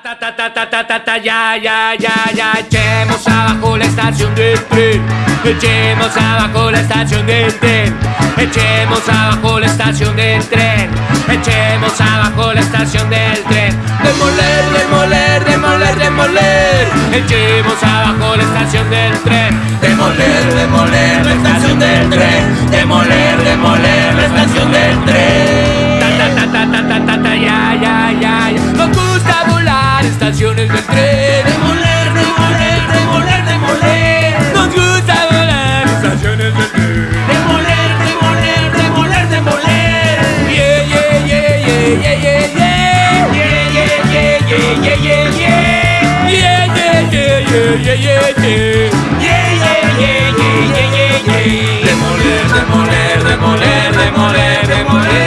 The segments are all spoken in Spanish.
Ta, ta, ta, ta, ta, ta, ta, ya, ya, ya, ya, echemos abajo la estación del tren, echemos abajo la estación del tren, echemos abajo la estación del tren, echemos abajo la estación del tren, demoler, demoler, demoler, demoler, echemos abajo la estación del tren, demoler, demoler yeah, yeah, yeah. Yeah, yeah, yeah. Demoler, demoler, demoler, demoler, demoler.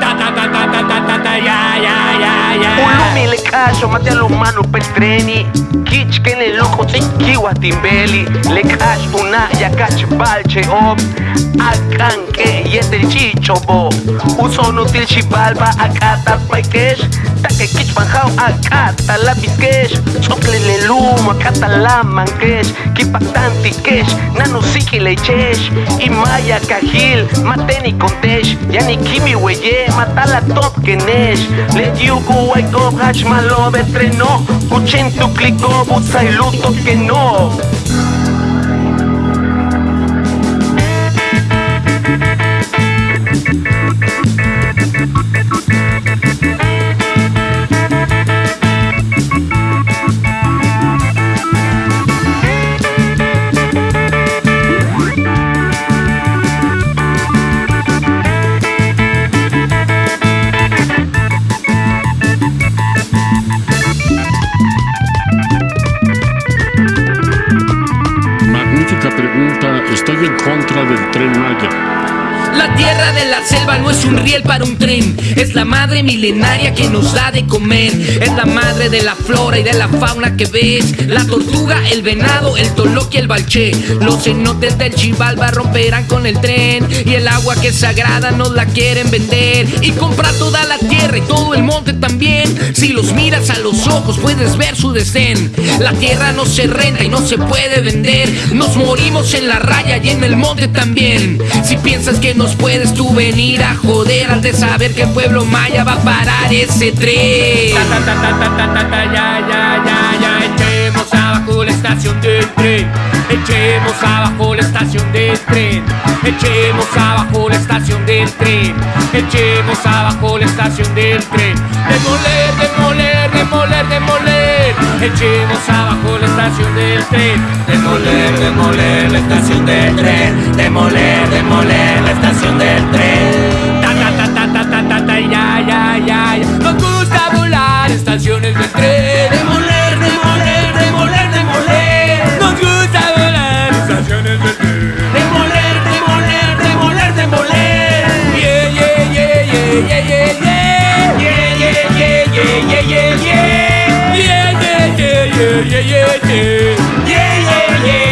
Ta, ta, ta, ta, ta, ta, ta, ta, ya, ya, ya, ya. Ulumi le cacho, mate a los manos petreni Kich que le lujo te kiwa timbeli Le cash una ya cach balche op Akan que yete chicho bo Uso no til chibalba akata paikesh biskesh Sople le lumo akata la mankesh Maluma, Catalán, Manquesh, Kipatán, Tiquesh, Nano Lechesh, Imaya, Cajil, Mateni, Contesh, Yani Kimi, Weye, Matala, Top, Kenesh, Le Yugu, Waiko, Hash, Malobe, Trenó, Cuchen, Tuclico, Butsa y Luto, que no. Estoy en contra del tren Maya. La tierra de la selva no es un riel para un tren, es la madre milenaria que nos da de comer, es la madre de la flora y de la fauna que ves, la tortuga, el venado, el toloque el balché, los cenotes del Chivalba romperán con el tren. Y el agua que es sagrada nos la quieren vender. Y comprar toda la tierra y todo el monte también, si los miras a los ojos puedes ver su desdén, la tierra no se renta y no se puede vender, nos morimos en la raya y en el monte también, si piensas que puedes tú venir a joder al de saber que el pueblo maya va a parar ese tren. Ta, ta, ta, ya, ya, ya, ya, echemos abajo la estación del tren, echemos abajo la estación del tren, echemos abajo la estación del tren, echemos abajo la estación del tren, demoler, demoler, demoler, demoler, echemos abajo la estación del tren, demoler, demoler la estación del tren, demoler, demoler la estación yeah, yeah, yeah. Yeah, yeah.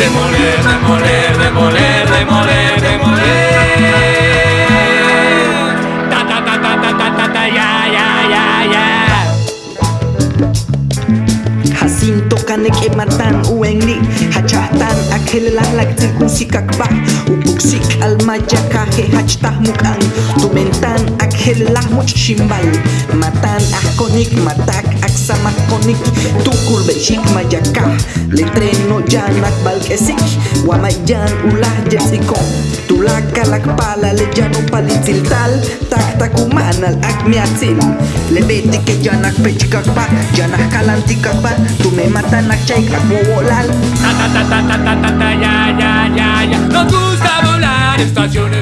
Remoler, remoler, remoler, remoler. Ta, ta, ta, ta, ta, ta, ta, ta, ya, ya, ya, ya. Jacinto canek ematan uengli hachatan akelalak tikusikakbah upuksik almayakaje hachtah mukan tumentan akelelak muchximbal matan ahkonik matak saksamak konik tukul letreno balkesik wamayan ulah pala ta ta ta ta ta ta ta ya ya ya ya. Nos gusta volar estaciones